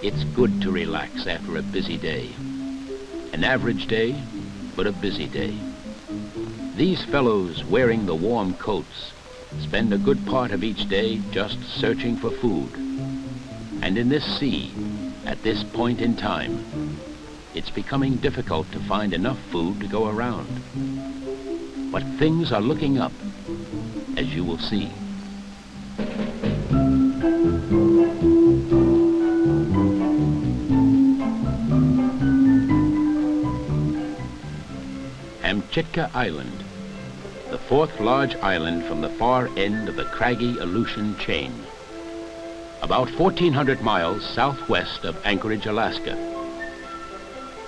It's good to relax after a busy day. An average day, but a busy day. These fellows wearing the warm coats spend a good part of each day just searching for food. And in this sea, at this point in time, it's becoming difficult to find enough food to go around. But things are looking up, as you will see. Amchitka Island, the fourth large island from the far end of the craggy Aleutian chain. About 1,400 miles southwest of Anchorage, Alaska.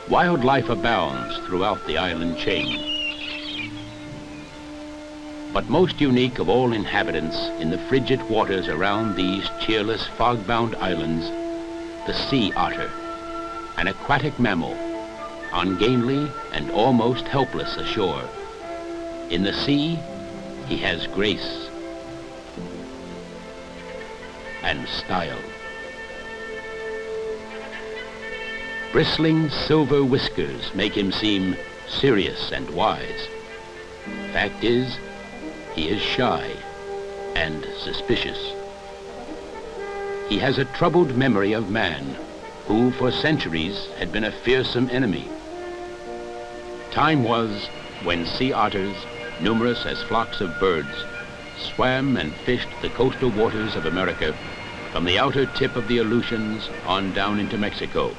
Wildlife abounds throughout the island chain. But most unique of all inhabitants in the frigid waters around these cheerless fog-bound islands, the sea otter, an aquatic mammal, ungainly and almost helpless ashore. In the sea, he has grace and style. Bristling silver whiskers make him seem serious and wise. Fact is, he is shy and suspicious. He has a troubled memory of man, who for centuries had been a fearsome enemy. Time was when sea otters, numerous as flocks of birds, swam and fished the coastal waters of America from the outer tip of the Aleutians on down into Mexico.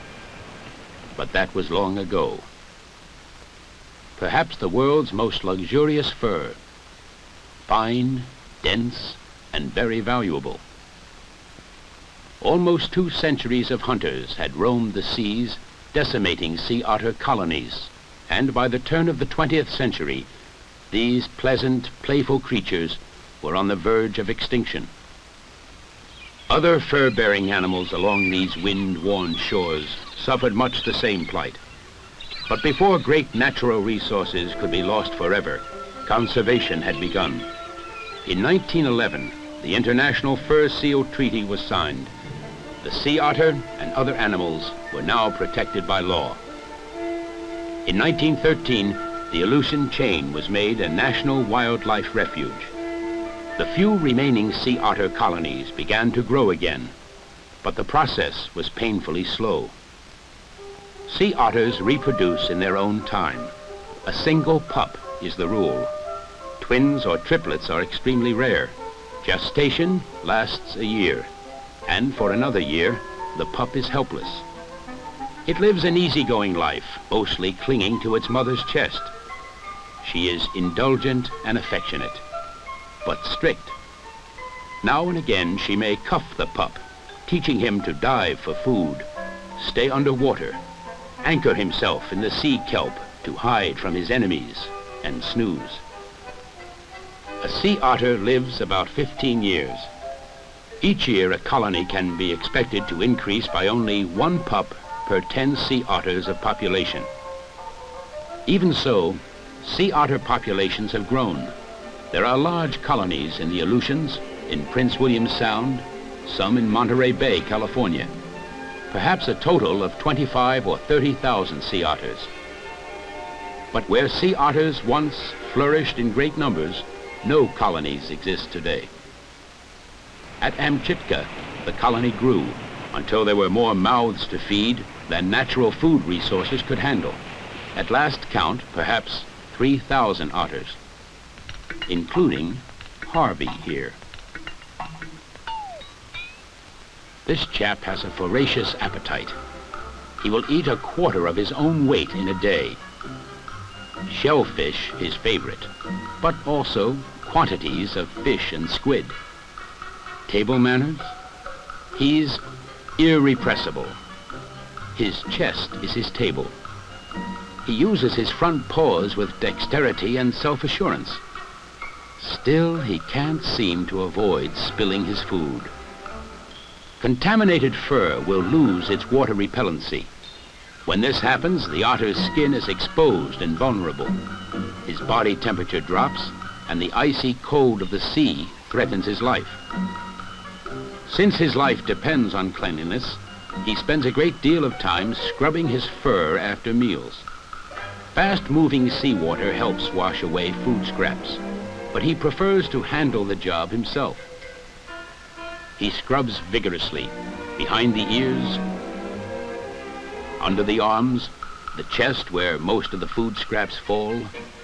But that was long ago. Perhaps the world's most luxurious fur, fine, dense, and very valuable. Almost two centuries of hunters had roamed the seas, decimating sea otter colonies, and by the turn of the 20th century, these pleasant, playful creatures were on the verge of extinction. Other fur-bearing animals along these wind-worn shores suffered much the same plight. But before great natural resources could be lost forever, conservation had begun. In 1911, the International Fur Seal Treaty was signed. The sea otter and other animals were now protected by law. In 1913, the Aleutian chain was made a national wildlife refuge. The few remaining sea otter colonies began to grow again, but the process was painfully slow. Sea otters reproduce in their own time. A single pup is the rule. Twins or triplets are extremely rare. Gestation lasts a year, and for another year, the pup is helpless. It lives an easygoing life, mostly clinging to its mother's chest. She is indulgent and affectionate, but strict. Now and again she may cuff the pup, teaching him to dive for food, stay underwater, anchor himself in the sea kelp to hide from his enemies and snooze. A sea otter lives about 15 years. Each year a colony can be expected to increase by only one pup per 10 sea otters of population. Even so, sea otter populations have grown. There are large colonies in the Aleutians, in Prince William Sound, some in Monterey Bay, California. Perhaps a total of 25 or 30,000 sea otters. But where sea otters once flourished in great numbers, no colonies exist today. At Amchitka, the colony grew until there were more mouths to feed than natural food resources could handle. At last count, perhaps 3,000 otters, including Harvey here. This chap has a voracious appetite. He will eat a quarter of his own weight in a day. Shellfish his favorite, but also quantities of fish and squid. Table manners? He's irrepressible. His chest is his table. He uses his front paws with dexterity and self-assurance. Still, he can't seem to avoid spilling his food. Contaminated fur will lose its water repellency. When this happens, the otter's skin is exposed and vulnerable. His body temperature drops, and the icy cold of the sea threatens his life. Since his life depends on cleanliness, he spends a great deal of time scrubbing his fur after meals. Fast-moving seawater helps wash away food scraps, but he prefers to handle the job himself. He scrubs vigorously, behind the ears, under the arms, the chest where most of the food scraps fall,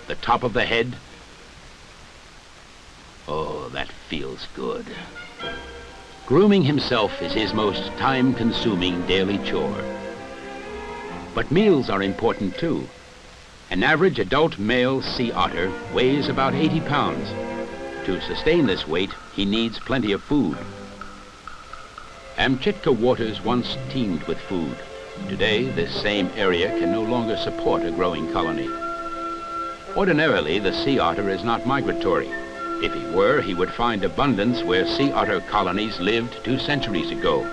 the top of the head. Oh, that feels good. Grooming himself is his most time-consuming daily chore. But meals are important too. An average adult male sea otter weighs about 80 pounds. To sustain this weight, he needs plenty of food. Amchitka waters once teemed with food. Today, this same area can no longer support a growing colony. Ordinarily, the sea otter is not migratory. If he were, he would find abundance where sea otter colonies lived two centuries ago,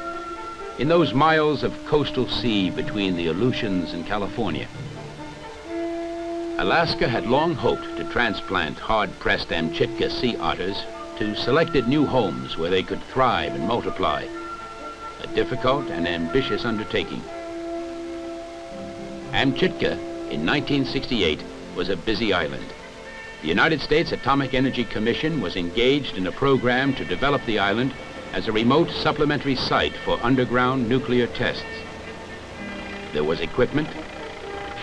in those miles of coastal sea between the Aleutians and California. Alaska had long hoped to transplant hard-pressed Amchitka sea otters to selected new homes where they could thrive and multiply, a difficult and ambitious undertaking. Amchitka, in 1968, was a busy island. The United States Atomic Energy Commission was engaged in a program to develop the island as a remote supplementary site for underground nuclear tests. There was equipment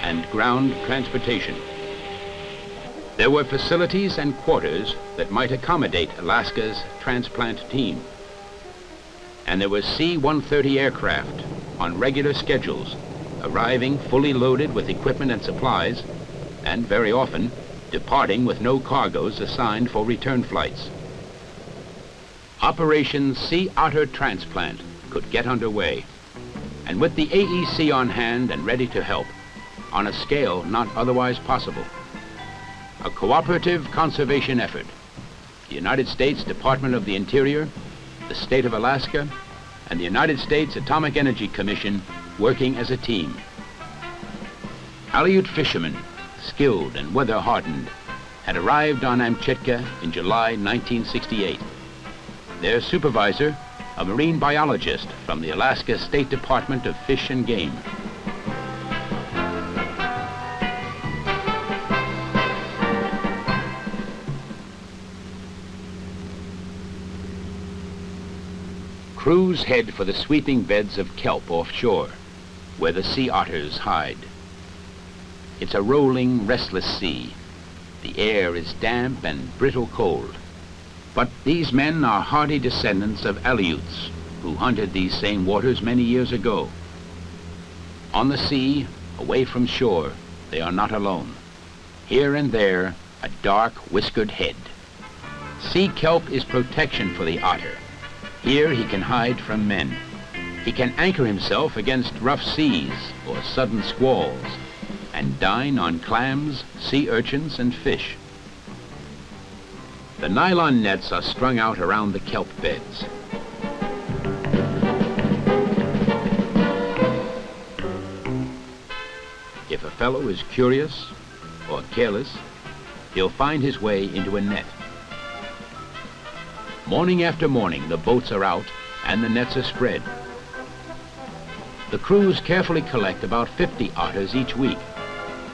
and ground transportation. There were facilities and quarters that might accommodate Alaska's transplant team. And there was C-130 aircraft on regular schedules arriving fully loaded with equipment and supplies, and very often departing with no cargoes assigned for return flights. Operation Sea Otter Transplant could get underway, and with the AEC on hand and ready to help, on a scale not otherwise possible. A cooperative conservation effort. The United States Department of the Interior, the state of Alaska, and the United States Atomic Energy Commission working as a team. Aleut fishermen, skilled and weather-hardened, had arrived on Amchitka in July 1968. Their supervisor, a marine biologist from the Alaska State Department of Fish and Game. Crews head for the sweeping beds of kelp offshore, where the sea otters hide. It's a rolling, restless sea. The air is damp and brittle cold. But these men are hardy descendants of Aleuts, who hunted these same waters many years ago. On the sea, away from shore, they are not alone. Here and there, a dark, whiskered head. Sea kelp is protection for the otter. Here he can hide from men. He can anchor himself against rough seas or sudden squalls and dine on clams, sea urchins, and fish. The nylon nets are strung out around the kelp beds. If a fellow is curious or careless, he'll find his way into a net. Morning after morning, the boats are out and the nets are spread. The crews carefully collect about 50 otters each week.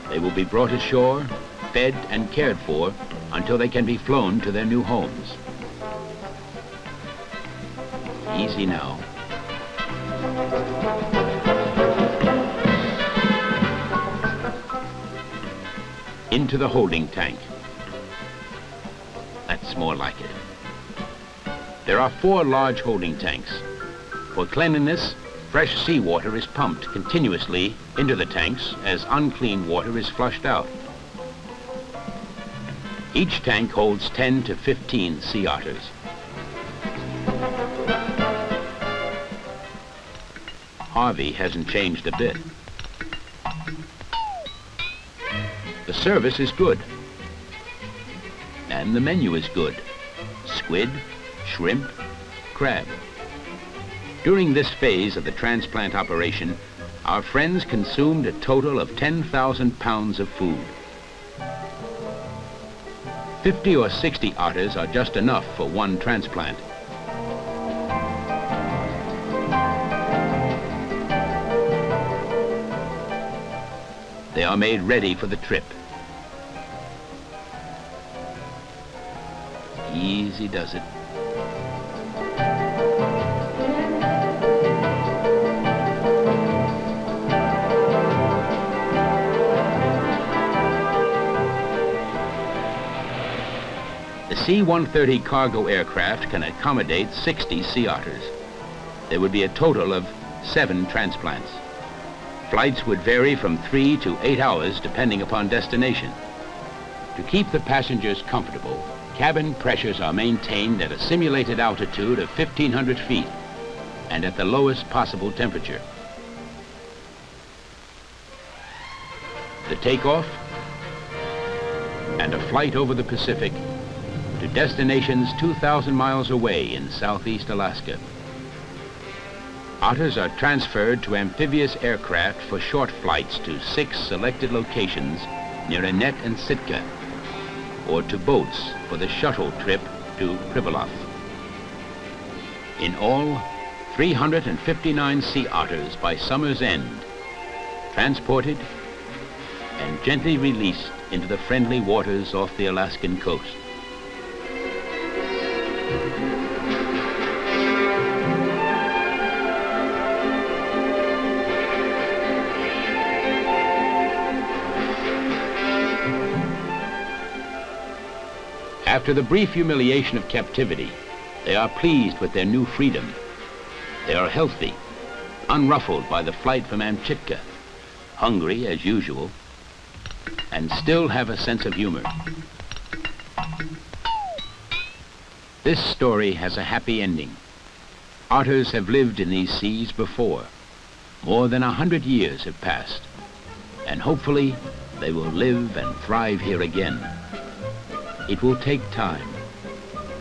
They will be brought ashore, fed and cared for until they can be flown to their new homes. Easy now. Into the holding tank. That's more like it. There are four large holding tanks. For cleanliness, fresh seawater is pumped continuously into the tanks as unclean water is flushed out. Each tank holds 10 to 15 sea otters. Harvey hasn't changed a bit. The service is good. And the menu is good. Squid, shrimp, crab. During this phase of the transplant operation, our friends consumed a total of 10,000 pounds of food. 50 or 60 otters are just enough for one transplant. They are made ready for the trip. Easy does it. C-130 cargo aircraft can accommodate 60 sea otters. There would be a total of seven transplants. Flights would vary from three to eight hours depending upon destination. To keep the passengers comfortable, cabin pressures are maintained at a simulated altitude of 1,500 feet and at the lowest possible temperature. The takeoff and a flight over the Pacific to destinations 2,000 miles away in southeast Alaska. Otters are transferred to amphibious aircraft for short flights to six selected locations near Annette and Sitka, or to boats for the shuttle trip to Pribilof. In all, 359 sea otters by summer's end, transported and gently released into the friendly waters off the Alaskan coast. After the brief humiliation of captivity, they are pleased with their new freedom. They are healthy, unruffled by the flight from Amchitka, hungry as usual, and still have a sense of humor. This story has a happy ending. Otters have lived in these seas before. More than a hundred years have passed, and hopefully they will live and thrive here again. It will take time,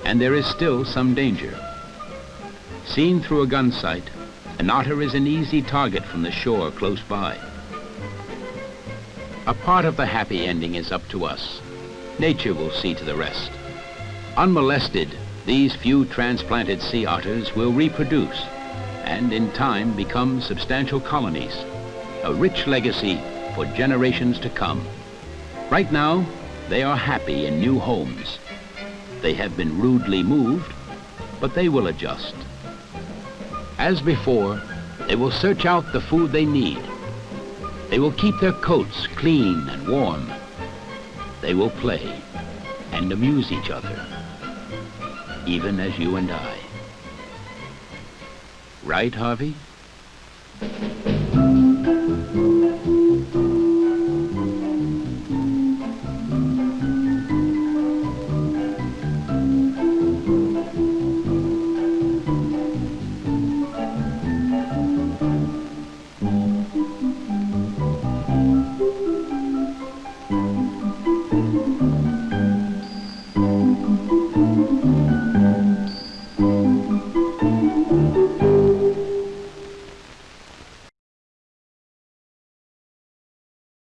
and there is still some danger. Seen through a gun sight, an otter is an easy target from the shore close by. A part of the happy ending is up to us. Nature will see to the rest. Unmolested, these few transplanted sea otters will reproduce and in time become substantial colonies, a rich legacy for generations to come. Right now, they are happy in new homes. They have been rudely moved, but they will adjust. As before, they will search out the food they need. They will keep their coats clean and warm. They will play and amuse each other, even as you and I. Right, Harvey?